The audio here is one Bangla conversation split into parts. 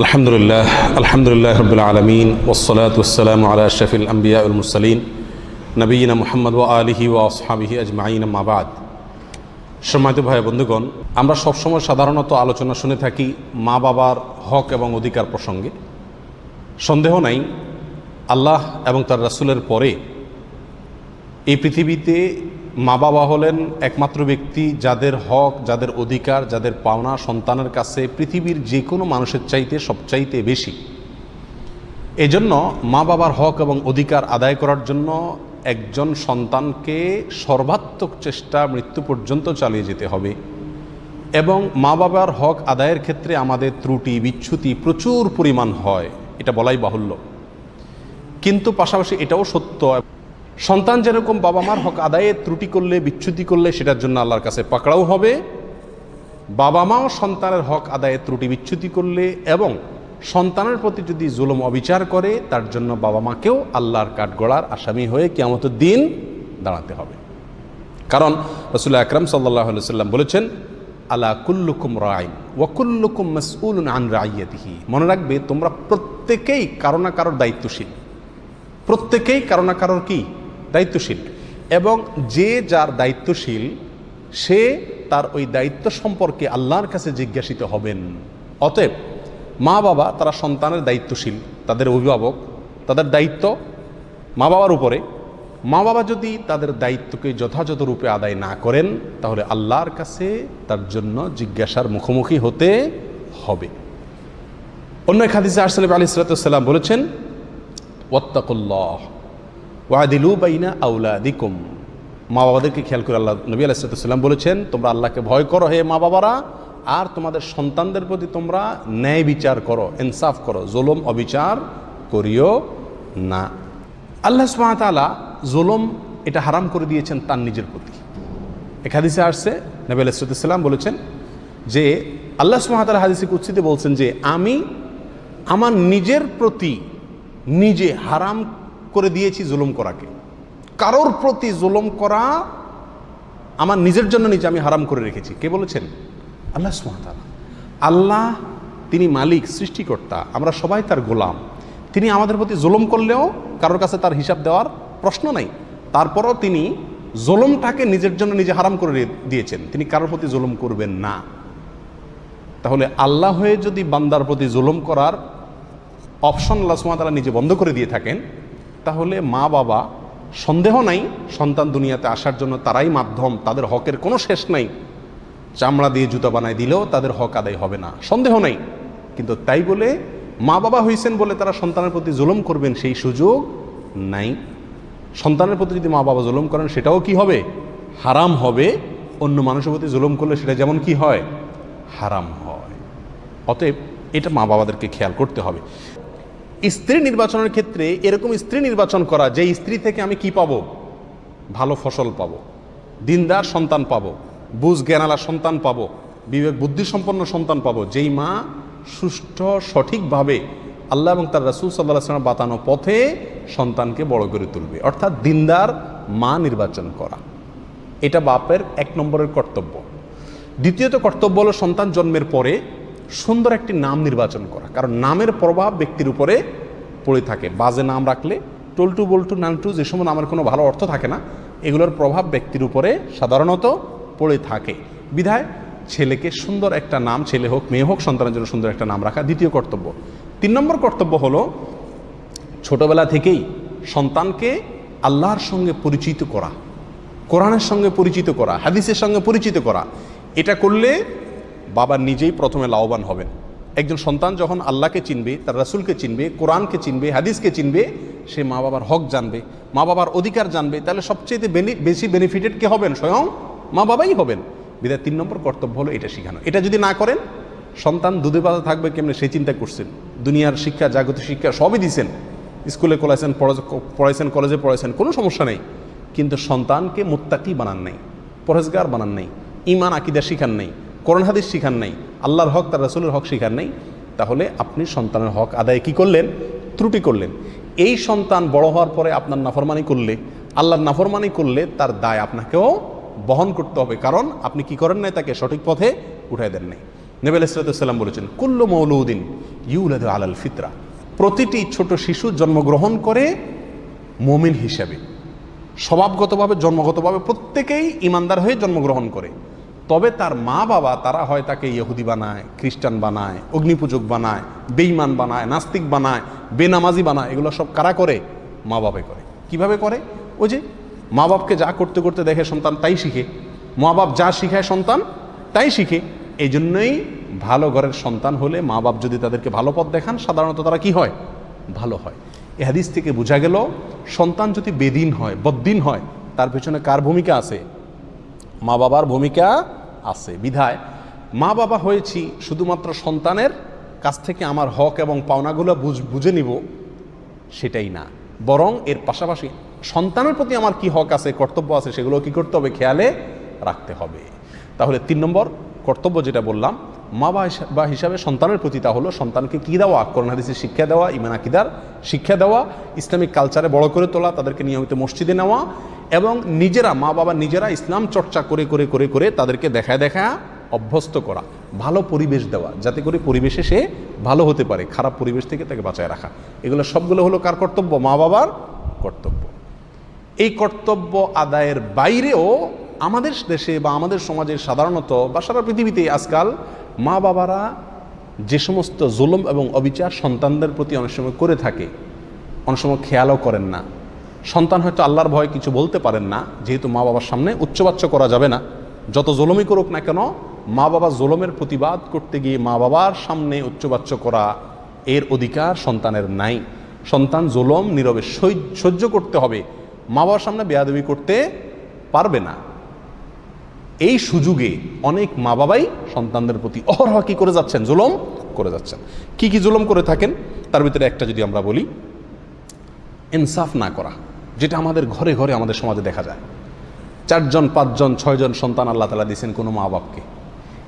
আলহামদুলিল্লাহ আলহামদুলিল্লাহ রবিল আলমিন ওসলাত ওসালাম আলা শফিল আম্বিয়া উলমুসলিন নবীনা মোহাম্মদ ও আলিহি ও আসহাবিহি আজমাইন মাবাদ সম্মানিত ভাই বন্ধুগণ, আমরা সবসময় সাধারণত আলোচনা শুনে থাকি মা বাবার হক এবং অধিকার প্রসঙ্গে। সন্দেহ নাই, আল্লাহ এবং তার রাসুলের পরে এই পৃথিবীতে মা বাবা হলেন একমাত্র ব্যক্তি যাদের হক, যাদের অধিকার, যাদের পাওনা সন্তানের কাছে পৃথিবীর যে কোনো মানুষের চাইতে সবচাইতে বেশি। এজন্য মা বাবার হক এবং অধিকার আদায় করার জন্য একজন সন্তানকে সর্বাত্মক চেষ্টা মৃত্যু পর্যন্ত চালিয়ে যেতে হবে এবং মা বাবার হক আদায়ের ক্ষেত্রে আমাদের ত্রুটি বিচ্যুতি প্রচুর পরিমাণ হয়, এটা বলাই বাহুল্য। কিন্তু পাশাপাশি এটাও সত্য সন্তান যেরকম বাবা মার হক আদায়ে ত্রুটি করলে, বিচ্যুতি করলে, সেটার জন্য আল্লাহর কাছে পাকড়াও হবে। বাবা মাও সন্তানের হক আদায়ে ত্রুটি, বিচ্যুতি করলে এবং সন্তানের প্রতি যদি জুলুম, অবিচার করে, তার জন্য বাবা মাকেও আল্লাহর কাঠগড়ার আসামি হয়ে কেমতের দিন দাঁড়াতে হবে। কারণ রসুল্লাহ আকরম সাল্লাহ সাল্লাম বলেছেন, আলা কুল্লুকুম রাইন ওয়াকুল্লুকুম মসউল আন রাইয়াতিহি। মনে রাখবে, তোমরা প্রত্যেকেই কারও না কারোর দায়িত্বশীল। প্রত্যেকেই কারও না কারোর কি? দায়িত্বশীল। এবং যে যার দায়িত্বশীল, সে তার ওই দায়িত্ব সম্পর্কে আল্লাহর কাছে জিজ্ঞাসিত হবেন। অতএব মা বাবা তারা সন্তানের দায়িত্বশীল, তাদের অভিভাবক, তাদের দায়িত্ব মা বাবার উপরে। মা বাবা যদি তাদের দায়িত্বকে যথাযথ রূপে আদায় না করেন, তাহলে আল্লাহর কাছে তার জন্য জিজ্ঞাসার মুখোমুখি হতে হবে। অন্য এক হাদিসে আরসালাম আলী সালাতাম বলেছেন, ওয়াত্তাকুল্লাহ। ওয়াদিলু বাইনা আউলা দিকুম মা বাবাদেরকে খেয়াল করে আল্লাহ নবী আলাইসালাম বলেছেন, তোমরা আল্লাহকে ভয় করো হে মা বাবারা, আর তোমাদের সন্তানদের প্রতি তোমরা ন্যায় বিচার করো, ইনসাফ করো, জুলুম, অবিচার করিও না। আল্লাহ সুমাতালা জুলুম এটা হারাম করে দিয়েছেন তার নিজের প্রতি। এক হাদিসে আসছে, নবী আলাইসালাম বলেছেন যে, আল্লাহ সুমাতালা হাদিসে কুচ্ছিতে বলছেন যে, আমি আমার নিজের প্রতি নিজে হারাম করে দিয়েছি জুলুম করাকে। কারোর প্রতি জুলুম করা আমার নিজের জন্য নিজে আমি হারাম করে রেখেছি। কে বলেছেন? আল্লাহ সুমাতালা আল্লাহ তিনি মালিক, সৃষ্টিকর্তা, আমরা সবাই তার গোলাম। তিনি আমাদের প্রতি জুলুম করলেও কারোর কাছে তার হিসাব দেওয়ার প্রশ্ন নাই। তারপরও তিনি জুলুমটাকে নিজের জন্য নিজে হারাম করে দিয়েছেন। তিনি কারোর প্রতি জুলুম করবেন না। তাহলে আল্লাহ হয়ে যদি বান্দার প্রতি জুলুম করার অপশন আল্লাহ সুমাতালা নিজে বন্ধ করে দিয়ে থাকেন তাহলে মা বাবা, সন্দেহ নাই, সন্তান দুনিয়াতে আসার জন্য তারাই মাধ্যম, তাদের হকের কোনো শেষ নাই। চামড়া দিয়ে জুতা বানায় দিলেও তাদের হক আদায় হবে না। সন্দেহ নাই। কিন্তু তাই বলে মা বাবা হয়েছেন বলে তারা সন্তানের প্রতি জুলুম করবেন, সেই সুযোগ নাই। সন্তানের প্রতি যদি মা বাবা জুলুম করেন, সেটাও কি হবে? হারাম হবে। অন্য মানুষের প্রতি জুলুম করলে সেটা যেমন কি হয়? হারাম হয়। অতএব এটা মা বাবাদেরকে খেয়াল করতে হবে। স্ত্রী নির্বাচনের ক্ষেত্রে এরকম স্ত্রী নির্বাচন করা, যে স্ত্রী থেকে আমি কি পাবো? ভালো ফসল পাবো। দিনদার সন্তান পাবো। বুঝ জ্ঞানালা সন্তান পাবো। বিবেক বুদ্ধিসম্পন্ন সন্তান পাবো। যেই মা সুষ্ঠু, সঠিকভাবে আল্লাহ এবং তার রাসুল সাল্লাহ সাল্লাম বাতানো পথে সন্তানকে বড় করে তুলবে। অর্থাৎ দিনদার মা নির্বাচন করা। এটা বাপের এক নম্বরের কর্তব্য। দ্বিতীয়ত কর্তব্য হলো সন্তান জন্মের পরে সুন্দর একটি নাম নির্বাচন করা। কারণ নামের প্রভাব ব্যক্তির উপরে পড়ে থাকে। বাজে নাম রাখলে টলটু বল্টু নানটু যে সময় নামের কোনো ভালো অর্থ থাকে না, এগুলোর প্রভাব ব্যক্তির উপরে সাধারণত পড়ে থাকে। বিধায় ছেলেকে সুন্দর একটা নাম, ছেলে হোক, মেয়ে হোক, সন্তানের জন্য সুন্দর একটা নাম রাখা দ্বিতীয় কর্তব্য। তিন নম্বর কর্তব্য হলো ছোটবেলা থেকেই সন্তানকে আল্লাহর সঙ্গে পরিচিত করা, কোরআনের সঙ্গে পরিচিত করা, হাদিসের সঙ্গে পরিচিত করা। এটা করলে বাবা নিজেই প্রথমে লাভবান হবেন। একজন সন্তান যখন আল্লাহকে চিনবে, তার রাসুলকে চিনবে, কোরআনকে চিনবে, হাদিসকে চিনবে, সে মা বাবার হক জানবে, মা বাবার অধিকার জানবে, তাহলে সবচেয়ে বেশি বেনিফিটেড কে হবেন? স্বয়ং মা বাবাই হবেন। বিদায় তিন নম্বর কর্তব্য হলো এটা শেখানো। এটা যদি না করেন, সন্তান দুধে পাতা থাকবে কেমনে? সেই চিন্তা করছেন। দুনিয়ার শিক্ষা, জাগতিক শিক্ষা সবই দিছেন। স্কুলে কলাইছেন পড়াইছেন, কলেজে পড়াইছেন, কোনো সমস্যা নেই। কিন্তু সন্তানকে মুত্তাকি বানান নাই পরেজগার বানান নাই ইমান আকিদা শিখান নেই। করোন হাদিস শিখান নাই, আল্লাহর হক, তার রাসুলের হক শিখান নেই, তাহলে আপনি সন্তানের হক আদায় কি করলেন? ত্রুটি করলেন। এই সন্তান বড় হওয়ার পরে আপনার নাফরমানি করলে, আল্লাহর নাফরমানি করলে তার দায় আপনাকেও বহন করতে হবে, কারণ আপনি কি করেন নাই তাকে সঠিক পথে উঠাই দেন নাই। নেবেল ইসরাতাম বলেছেন, কুল্লু মৌলুদ্দিন ইউলাদ আলাল ফিতরা। প্রতিটি ছোট শিশু জন্মগ্রহণ করে মমিন হিসাবে, স্বভাবগতভাবে, জন্মগতভাবে প্রত্যেকেই ইমানদার হয়ে জন্মগ্রহণ করে। তবে তার মা বাবা তারা হয় তাকে ইহুদি বানায়, খ্রিস্টান বানায়, অগ্নিপূজক বানায় বেইমান বানায়, নাস্তিক বানায়, বেনামাজি বানায়, এগুলো সব কারা করে? মা বাবা করে। কীভাবে করে? ওই যে মা বাপকে যা করতে করতে দেখে সন্তান তাই শিখে। মা বাপ যা শিখায় সন্তান তাই শিখে। এই জন্যই ভালো ঘরের সন্তান হলে মা বাপ যদি তাদেরকে ভালো পথ দেখান, সাধারণত তারা কি হয়? ভালো হয়। এ হাদিস থেকে বোঝা গেল, সন্তান যদি বেদিন হয়, বদ্দিন হয়, তার পেছনে কার ভূমিকা আছে? মা বাবার ভূমিকা আছে, বিধায় মা বাবা হয়েছি শুধুমাত্র সন্তানের কাছ থেকে আমার হক এবং পাওনাগুলো বুঝ- নিব, সেটাই না। বরং এর পাশাপাশি সন্তানের প্রতি আমার কি হক আছে, কর্তব্য আছে, সেগুলো কি করতে হবে, খেয়ালে রাখতে হবে। তাহলে তিন নম্বর কর্তব্য যেটা বললাম, মা বা হিসাবে সন্তানের প্রতি তা হলো সন্তানকে কী দেওয়া করোনা হাদিসের শিক্ষা দেওয়া ইমান আকিদার শিক্ষা দেওয়া, ইসলামিক কালচারে বড় করে তোলা, তাদেরকে নিয়মিত মসজিদে নেওয়া এবং নিজেরা মা বাবা নিজেরা ইসলাম চর্চা করে করে করে করে তাদেরকে দেখায় দেখা অভ্যস্ত করা, ভালো পরিবেশ দেওয়া, যাতে করে পরিবেশে সে ভালো হতে পারে, খারাপ পরিবেশ থেকে তাকে বাঁচায় রাখা। এগুলো সবগুলো হলো কার কর্তব্য? মা বাবার কর্তব্য। এই কর্তব্য আদায়ের বাইরেও আমাদের দেশে বা আমাদের সমাজে সাধারণত বা সারা পৃথিবীতে আজকাল মা বাবারা যে সমস্ত জুলুম এবং অবিচার সন্তানদের প্রতি অনেক সময় করে থাকে, অনেক সময় খেয়ালও করেন না। সন্তান হয়তো আল্লাহর ভয় কিছু বলতে পারেন না, যেহেতু মা বাবার সামনে উচ্চবাচ্য করা যাবে না। যত জুলুমই করুক না কেন, মা বাবা জুলুমের প্রতিবাদ করতে গিয়ে মা বাবার সামনে উচ্চবাচ্য করা এর অধিকার সন্তানের নাই। সন্তান জুলম, নীরবে সহ্য- সহ্য করতে হবে। মা বাবার সামনে বেয়াদবি করতে পারবে না। এই সুযোগে অনেক মা বাবাই সন্তানদের প্রতি অহরহ কি করে যাচ্ছেন? জুলম করে যাচ্ছেন। কি কি জুলম করে থাকেন? তার ভিতরে একটা যদি আমরা বলি, ইনসাফ না করা। যেটা আমাদের ঘরে ঘরে আমাদের সমাজে দেখা যায়। চারজন, পাঁচজন, ছয়জন সন্তান আল্লাহ তালা দিয়েছেন কোনো মা বাপকে।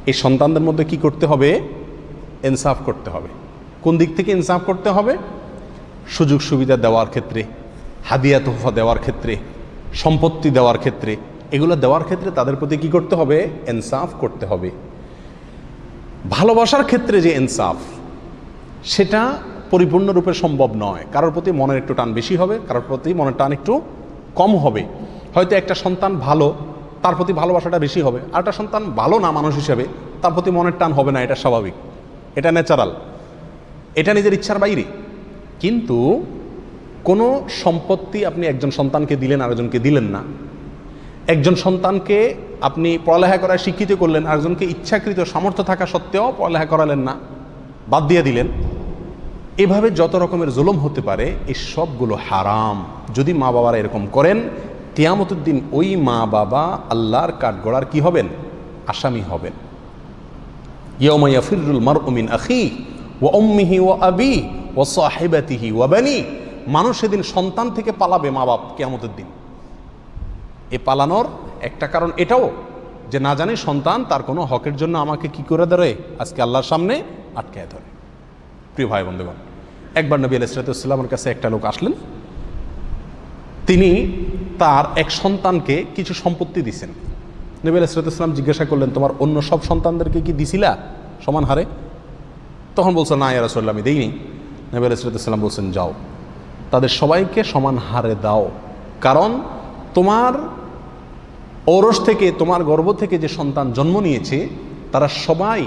এই সন্তানদের মধ্যে কি করতে হবে? ইনসাফ করতে হবে। কোন দিক থেকে ইনসাফ করতে হবে? সুযোগ সুবিধা দেওয়ার ক্ষেত্রে, হাদিয়া তোহফা দেওয়ার ক্ষেত্রে, সম্পত্তি দেওয়ার ক্ষেত্রে, এগুলো দেওয়ার ক্ষেত্রে তাদের প্রতি কি করতে হবে? ইনসাফ করতে হবে। ভালোবাসার ক্ষেত্রে যে ইনসাফ, সেটা পরিপূর্ণরূপে সম্ভব নয়। কারোর প্রতি মনের একটু টান বেশি হবে, কারোর প্রতি মনের টান একটু কম হবে। হয়তো একটা সন্তান ভালো, তার প্রতি ভালোবাসাটা বেশি হবে। আর একটা সন্তান ভালো না মানুষ হিসেবে, তার প্রতি মনের টান হবে না, এটা স্বাভাবিক। এটা ন্যাচারাল এটা নিজের ইচ্ছার বাইরে। কিন্তু কোনো সম্পত্তি আপনি একজন সন্তানকে দিলেন, আরেকজনকে দিলেন না। একজন সন্তানকে আপনি পড়ালেখা করায় শিক্ষিত করলেন, আরেকজনকে ইচ্ছাকৃত সামর্থ্য থাকা সত্ত্বেও পড়ালেখা করালেন না, বাদ দিয়ে দিলেন। এভাবে যত রকমের জুলুম হতে পারে, এই সবগুলো হারাম। যদি মা বাবারা এরকম করেন তিয়ামতুদ্দিন ওই মা বাবা আল্লাহর কাঠগড়ার কি হবেন? আসামি হবেন। ইয়মা ইয়াফিরুল মারউমিন আখি ও অম্মিহি ও আবি ও সাহেবাতিহি ও বানি। মানুষ সেদিন সন্তান থেকে পালাবে মা বাপ কেয়ামতের দিন। এ পালানোর একটা কারণ এটাও, যে না জানি সন্তান তার কোনো হকের জন্য আমাকে কি করে ধরে? আজকে আল্লাহর সামনে আটকায় ধরে। প্রিয় ভাই বন্ধুগণ, একবার নবী আলাইসালামের কাছে একটা লোক আসলেন। তিনি তার এক সন্তানকে কিছু সম্পত্তি দিছেন। নবী আলাইসালাম জিজ্ঞাসা করলেন, তোমার অন্য সব সন্তানদেরকে কি দিছিলা? সমান হারে। তখন বলছে, না ইয়ারসল্লাম আমি দেইনি। নবী আলাইসালাম বলছেন, যাও, তাদের সবাইকে সমান হারে দাও। কারণ তোমার ঔরস থেকে, তোমার গর্ভ থেকে যে সন্তান জন্ম নিয়েছে, তারা সবাই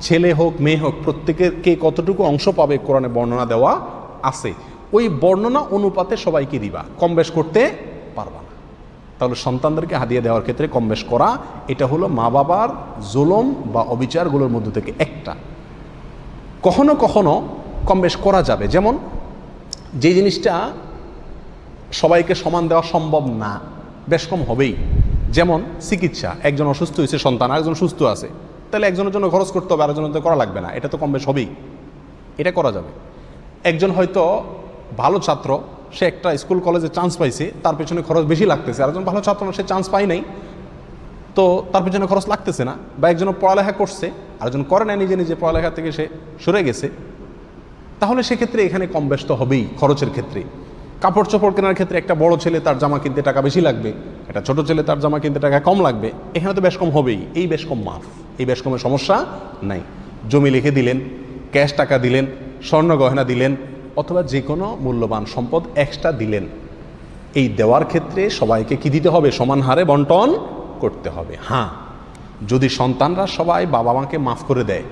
ছেলে হোক, মেয়ে হোক প্রত্যেকের কে কতটুকু অংশ পাবে কোরআনে বর্ণনা দেওয়া আছে। ওই বর্ণনা অনুপাতে সবাইকে দিবা। কম বেশ করতে পারবা না। তাহলে সন্তানদেরকে হাদিয়া দেওয়ার ক্ষেত্রে কম বেশ করা। এটা হলো মা বাবার জুলম বা অবিচারগুলোর মধ্যে থেকে একটা। কখনো কখনো কম বেশ করা যাবে। যেমন, যে জিনিসটা সবাইকে সমান দেওয়া সম্ভব না, বেশ কম হবেই। যেমন, চিকিৎসা। একজন অসুস্থ হয়েছে সন্তান, আরেকজন সুস্থ আছে। তাহলে একজনের জন্য খরচ করতে হবে, আরেকজনের তো করা লাগবে না। এটা তো কম বেশ হবেই। এটা করা যাবে। একজন হয়তো ভালো ছাত্র, সে একটা স্কুল কলেজে চান্স পাইছে, তার পেছনে খরচ বেশি লাগতেছে। আরেকজন ভালো ছাত্র না, সে চান্স পাই নাই। তো তার পেছনে খরচ লাগতেছে না। বা একজন পড়ালেখা করছে, আরেকজন করে না নিজে নিজে পড়ালেখা থেকে সে সরে গেছে। তাহলে সেক্ষেত্রে এখানে কম ব্যস্ত হবেই খরচের ক্ষেত্রে। কাপড় চোপড় কেনার ক্ষেত্রে একটা বড় ছেলে তার জামা কিনতে টাকা বেশি লাগবে। একটা ছোট ছেলে তার জামা কিনতে টাকা কম লাগবে, এখানে তো বেশ কম হবেই। এই বেশ কম মাফ, এই বেশ কমের সমস্যা নাই। জমি লিখে দিলেন, ক্যাশ টাকা দিলেন, স্বর্ণ গহনা দিলেন, অথবা যে কোনো মূল্যবান সম্পদ এক্সট্রা দিলেন। এই দেওয়ার ক্ষেত্রে সবাইকে কি দিতে হবে? সমান হারে বন্টন করতে হবে। হ্যাঁ যদি সন্তানরা সবাই বাবা মাকে মাফ করে দেয়,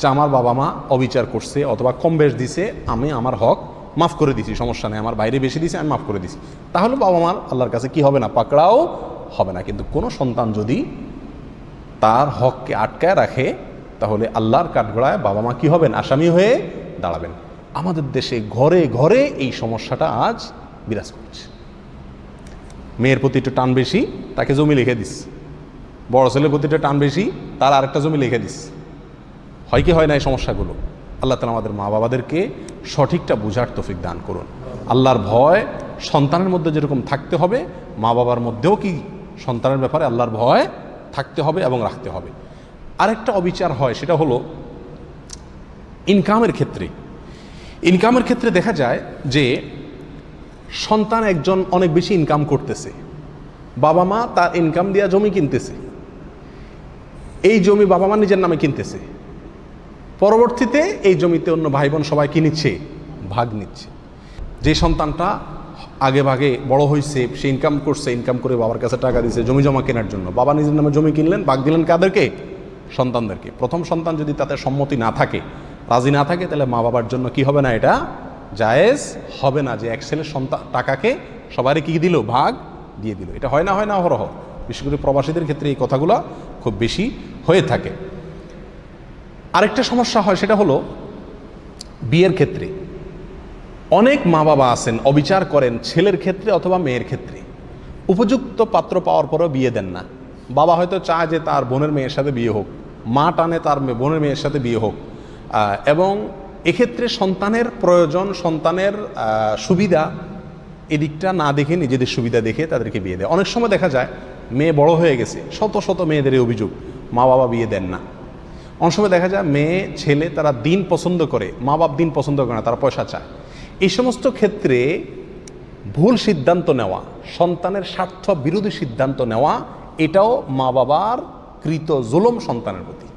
যে আমার বাবা মা অবিচার করছে অথবা কম বেশ দিছে, আমি আমার হক মাফ করে দিছি, সমস্যা নেই, আমার বাইরে বেশি দিছে, আমি মাফ করে দিছি। তাহলে বাবা মার আল্লাহর কাছে কি হবে না? পাকড়াও হবে না। কিন্তু কোনো সন্তান যদি তার হককে আটকায় রাখে, তাহলে আল্লাহর কাঠগড়ায় বাবা মা কি হবেন? আসামি হয়ে দাঁড়াবেন। আমাদের দেশে ঘরে ঘরে এই সমস্যাটা আজ বিরাজ করছে। মেয়ের প্রতি একটু টান বেশি, তাকে জমি লিখে দিস। বড় ছেলের প্রতি টান বেশি, তার আরেকটা জমি লিখে দিস। হয় কি হয় না এই সমস্যাগুলো? আল্লাহ তালা আমাদের মা বাবাদেরকে সঠিকটা বুঝার তফিক দান করুন। আল্লাহর ভয় সন্তানের মধ্যে যেরকম থাকতে হবে, মা বাবার মধ্যেও কি সন্তানের ব্যাপারে আল্লাহর ভয় থাকতে হবে এবং রাখতে হবে। আরেকটা অবিচার হয়, সেটা হলো ইনকামের ক্ষেত্রে। ইনকামের ক্ষেত্রে দেখা যায় যে সন্তান একজন অনেক বেশি ইনকাম করতেছে। বাবা মা তার ইনকাম দিয়া জমি কিনতেছে। এই জমি বাবা মা নিজের নামে কিনতেছে। পরবর্তীতে এই জমিতে অন্য ভাই বোন সবাই কি নিচ্ছে? ভাগ নিচ্ছে। যে সন্তানটা আগে ভাগে বড় হয়েছে সে ইনকাম করছে ইনকাম করে বাবার কাছে টাকা দিয়েছে জমি জমা কেনার জন্য। বাবা নিজের নামে জমি কিনলেন ভাগ দিলেন কাদেরকে? সন্তানদেরকে। প্রথম সন্তান যদি তাতে সম্মতি না থাকে, রাজি না থাকে, তাহলে মা বাবার জন্য কি হবে না এটা? জায়েজ হবে না যে এক ছেলের সন্তান টাকাকে সবারই কি দিল? ভাগ দিয়ে দিল। এটা হয় না হয় না, অহরহ। বিশেষ করে প্রবাসীদের ক্ষেত্রে এই কথাগুলো খুব বেশি হয়ে থাকে। আরেকটা সমস্যা হয়, সেটা হলো বিয়ের ক্ষেত্রে। অনেক মা বাবা আছেন, অবিচার করেন ছেলের ক্ষেত্রে অথবা মেয়ের ক্ষেত্রে। উপযুক্ত পাত্র পাওয়ার পরেও বিয়ে দেন না। বাবা হয়তো চায় যে তার বোনের মেয়ের সাথে বিয়ে হোক, মা টানে তার বোনের মেয়ের সাথে বিয়ে হোক। এবং এক্ষেত্রে সন্তানের প্রয়োজন, সন্তানের সুবিধা এদিকটা না দেখে নিজেদের সুবিধা দেখে তাদেরকে বিয়ে দেয়। অনেক সময় দেখা যায়, মেয়ে বড় হয়ে গেছে, শত শত মেয়েদের অভিযোগ, মা বাবা বিয়ে দেন না। অনেক সময় দেখা যায় মেয়ে, ছেলে তারা দিন পছন্দ করে মা বাপ দিন পছন্দ করে না, তারা পয়সা চায়। এই সমস্ত ক্ষেত্রে ভুল সিদ্ধান্ত নেওয়া, সন্তানের স্বার্থ বিরোধী সিদ্ধান্ত নেওয়া, এটাও মা বাবার কৃত জুলম সন্তানের প্রতি।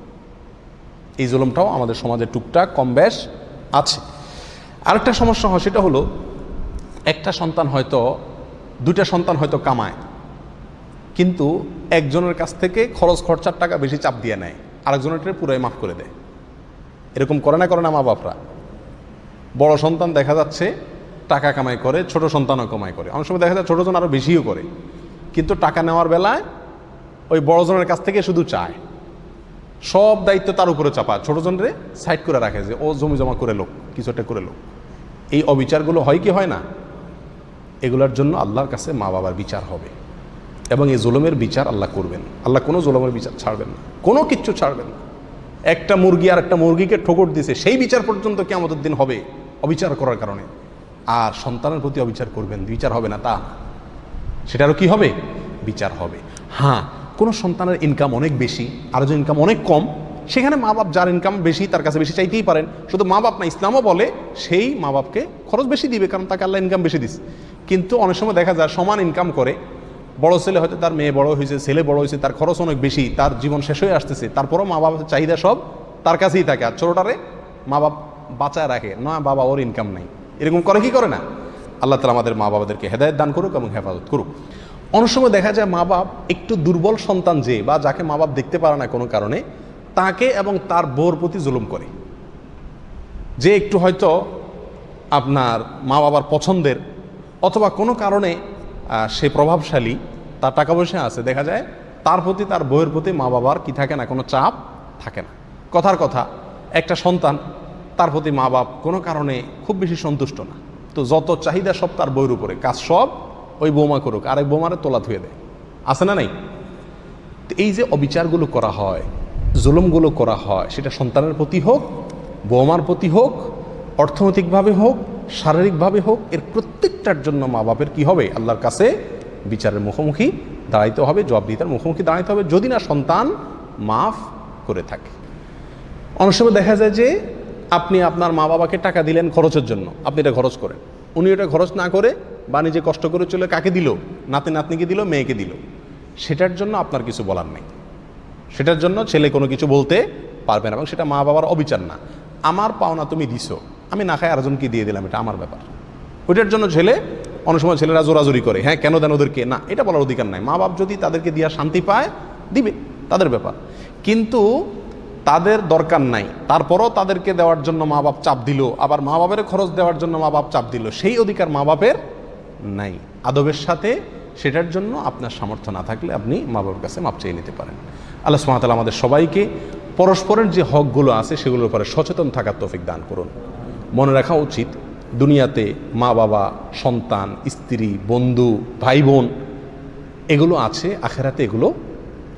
এই জুলমটাও আমাদের সমাজে টুকটাক, কম বেশ আছে। আরেকটা সমস্যা হয়, সেটা হলো একটা সন্তান হয়তো, দুইটা সন্তান হয়তো কামায়, কিন্তু একজনের কাছ থেকে খরচ খরচার টাকা বেশি চাপ দিয়ে নেয়। আরেকজনের পুরাই মাফ করে দেয়। এরকম করে না করে না মা বাপরা। বড় সন্তান দেখা যাচ্ছে, টাকা কামাই করে, ছোট সন্তানও কামাই করে। অনেক সময় দেখা যায় ছোটজন আরও বেশিও করে। কিন্তু টাকা নেওয়ার বেলায় ওই বড়জনের কাছ থেকে শুধু চায়। সব দায়িত্ব তার উপরে চাপা। ছোটজনরে সাইড করে রাখে যে, ও জমি জমা করে লোক, কিছু একটা করে লোক। এই অবিচারগুলো হয় কি হয় না? এগুলোর জন্য আল্লাহর কাছে মা বাবার বিচার হবে। এবং এই জুলুমের বিচার আল্লাহ করবেন। আল্লাহ কোনো জুলুমের বিচার ছাড়বেন না। কোনো কিচ্ছু ছাড়বেন না। একটা মুরগি আর একটা মুরগিকে ঠোকর দিছে, সেই বিচার পর্যন্ত কি আমাদের দিন হবে অবিচার করার কারণে। আর সন্তানের প্রতি অবিচার করবেন, বিচার হবে না তা সেটারও কি হবে? বিচার হবে। হ্যাঁ কোনো সন্তানের ইনকাম অনেক বেশি, আর যে ইনকাম অনেক কম, সেখানে মা বাপ যার ইনকাম বেশি, তার কাছে বেশি চাইতেই পারেন। শুধু মা বাপ না, ইসলামও বলে সেই মা বাপকে খরচ বেশি দিবে, কারণ তাকে আল্লাহ ইনকাম বেশি দিস কিন্তু অনেক সময় দেখা যায় সমান ইনকাম করে বড় ছেলে হয়তো তার মেয়ে বড় হয়েছে, ছেলে বড় হয়েছে, তার খরচ অনেক বেশি, তার জীবন শেষ হয়ে আসতেছে, তারপরও মা বাবার চাহিদা সব তার কাছেই থাকে আর ছোটোটারে মা বাপ বাঁচায় রাখে, না, বাবা ওর ইনকাম নাই। এরকম করে কি করে না? আল্লাহ তালা আমাদের মা বাবাদেরকে হেদায়ত দান করুক এবং হেফাজত করুক। অনেক সময় দেখা যায় মা বাপ একটু দুর্বল সন্তান যে বা যাকে মা বাপ দেখতে পারে না কোনো কারণে, তাকে এবং তার বউর প্রতি জুলুম করে। যে একটু হয়তো আপনার মা বাবার পছন্দের অথবা কোনো কারণে সে প্রভাবশালী, তার টাকা পয়সা আছে, দেখা যায় তার প্রতি, তার বইয়ের প্রতি মা বাবার কি থাকে না, কোনো চাপ থাকে না। কথার কথা, একটা সন্তান তার প্রতি মা বাপ কোনো কারণে খুব বেশি সন্তুষ্ট না। তো যত চাহিদা সব তার বইয়ের উপরে, কাজ সব ওই বৌমা করুক, আরেক বৌমারে তোলা ধুয়ে দেয়। আছে না নাই? তো এই যে অবিচারগুলো করা হয়, জুলুমগুলো করা হয়, সেটা সন্তানের প্রতি হোক, বৌমার প্রতি হোক, অর্থনৈতিকভাবে হোক, শারীরিকভাবে হোক, এর প্রত্যেকটার জন্য মা বাপের কি হবে? আল্লাহর কাছে বিচারের মুখোমুখি দাঁড়াইতে হবে, জবাবদিহিতার মুখোমুখি দাঁড়াইতে হবে যদি না সন্তান মাফ করে থাকে। অনেক সময় দেখা যায় যে আপনি আপনার মা বাবাকে টাকা দিলেন খরচের জন্য, আপনি এটা খরচ করেন। উনি এটা খরচ না করে বা নিজে কষ্ট করে চলে কাকে দিল? নাতি নাতনিকে দিল, মেয়েকে দিল। সেটার জন্য আপনার কিছু বলার নেই। সেটার জন্য ছেলে কোনো কিছু বলতে পারবে না এবং সেটা মা বাবার অবিচার না। আমার পাওনা তুমি দিছো, আমি না খাই আরেকজনকে দিয়ে দিলাম, এটা আমার ব্যাপার। ওইটার জন্য ছেলে, অনেক সময় ছেলেরা জোরাজোরি করে। হ্যাঁ কেন দেন ওদেরকে? না, এটা বলার অধিকার নাই। মা বাপ যদি তাদেরকে দিয়া শান্তি পায়, দিবে, তাদের ব্যাপার। কিন্তু তাদের দরকার নাই। তারপরও তাদেরকে দেওয়ার জন্য মা বাপ চাপ দিল, আবার মা বাপের খরচ দেওয়ার জন্য মা বাপ চাপ দিল, সেই অধিকার মা বাপের নাই। আদবের সাথে সেটার জন্য আপনার সামর্থ্য না থাকলে আপনি মা বাবার কাছে মাপ চেয়ে নিতে পারেন। আল্লাহ সুমাতাল আমাদের সবাইকে পরস্পরের যে হকগুলো আছে, সেগুলোর উপরে সচেতন থাকার তৌফিক দান করুন। মনে রাখা উচিত দুনিয়াতে মা বাবা, সন্তান, স্ত্রী, বন্ধু ভাই বোন এগুলো আছে, আখেরাতে এগুলো,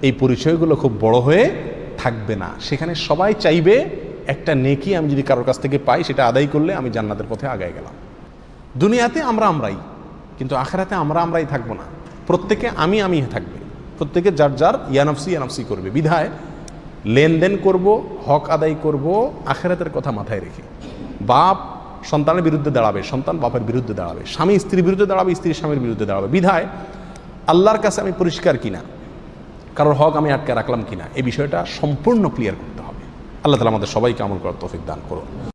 এই পরিচয়গুলো খুব বড় হয়ে থাকবে না। সেখানে সবাই চাইবে, একটা নেকি আমি যদি কারোর কাছ থেকে পাই, সেটা আদায় করলে আমি জান্নাতের পথে আগায় গেলাম। দুনিয়াতে আমরা আমরাই, কিন্তু আখেরাতে আমরা আমরাই থাকব না। প্রত্যেকে আমি আমি থাকবে। প্রত্যেকে যার যার ইয়ানফসি ইয়ানফসি করবে। বিধায় লেনদেন করব, হক আদায় করব, আখেরাতের কথা মাথায় রেখে। বাপ সন্তানের বিরুদ্ধে দাঁড়াবে, সন্তান বাপের বিরুদ্ধে দাঁড়াবে, স্বামী স্ত্রীর বিরুদ্ধে দাঁড়াবে, স্ত্রী স্বামীর বিরুদ্ধে দাঁড়াবে। বিধায় আল্লাহর কাছে আমি পরিষ্কার কিনা? কারোর হক আমি আটকে রাখলাম কিনা? এই বিষয়টা সম্পূর্ণ ক্লিয়ার করতে হবে। আল্লাহ তালা আমাদের সবাইকে আমল করার তৌফিক দান করুন।